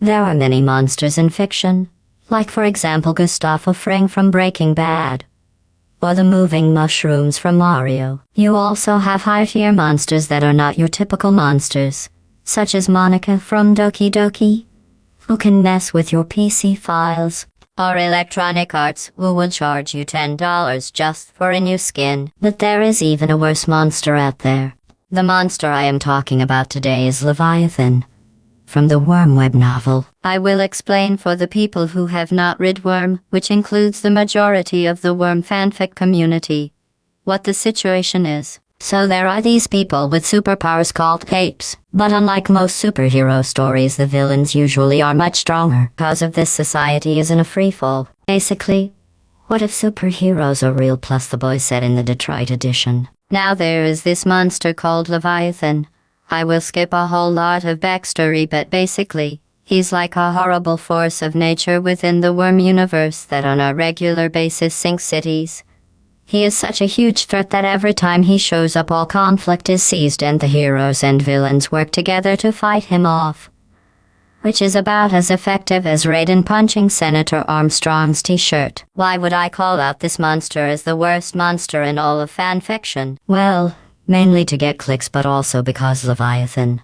There are many monsters in fiction, like for example Gustavo Fring from Breaking Bad, or the moving mushrooms from Mario. You also have high-tier monsters that are not your typical monsters, such as Monika from Doki Doki, who can mess with your PC files, or Electronic Arts, who will charge you $10 just for a new skin. But there is even a worse monster out there. The monster I am talking about today is Leviathan from the Wormweb novel. I will explain for the people who have not read Worm, which includes the majority of the Worm fanfic community, what the situation is. So there are these people with superpowers called capes. But unlike most superhero stories, the villains usually are much stronger. Because of this, society is in a freefall. Basically, what if superheroes are real plus the boy said in the Detroit edition? Now there is this monster called Leviathan. I will skip a whole lot of backstory but basically, he's like a horrible force of nature within the worm universe that on a regular basis sinks cities. He is such a huge threat that every time he shows up all conflict is seized and the heroes and villains work together to fight him off. Which is about as effective as Raiden punching Senator Armstrong's t-shirt. Why would I call out this monster as the worst monster in all of fanfiction? Well, mainly to get clicks but also because Leviathan,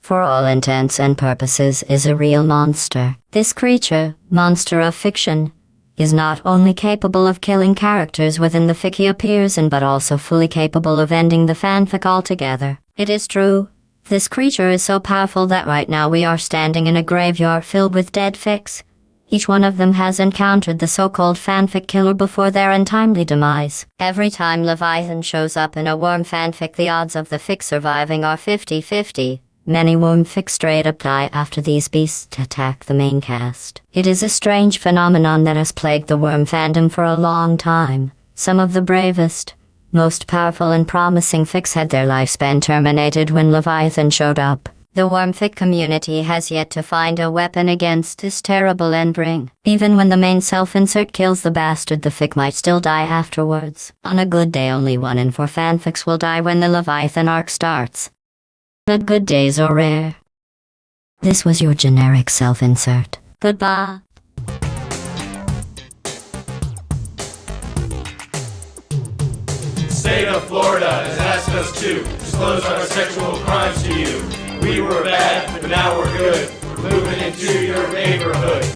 for all intents and purposes, is a real monster. This creature, monster of fiction, is not only capable of killing characters within the fic he appears in but also fully capable of ending the fanfic altogether. It is true, this creature is so powerful that right now we are standing in a graveyard filled with dead fics. Each one of them has encountered the so-called fanfic killer before their untimely demise. Every time Leviathan shows up in a worm fanfic the odds of the fic surviving are 50-50. Many worm fics straight up die after these beasts attack the main cast. It is a strange phenomenon that has plagued the worm fandom for a long time. Some of the bravest, most powerful and promising fics had their lifespan terminated when Leviathan showed up. The Wormfic community has yet to find a weapon against this terrible endring. Even when the main self-insert kills the bastard, the fic might still die afterwards. On a good day, only one in four fanfics will die when the Leviathan arc starts. But good days are rare. This was your generic self-insert. Goodbye. State of Florida has asked us to disclose our sexual crimes to you. We were bad, but now we're good. Moving into your neighborhood.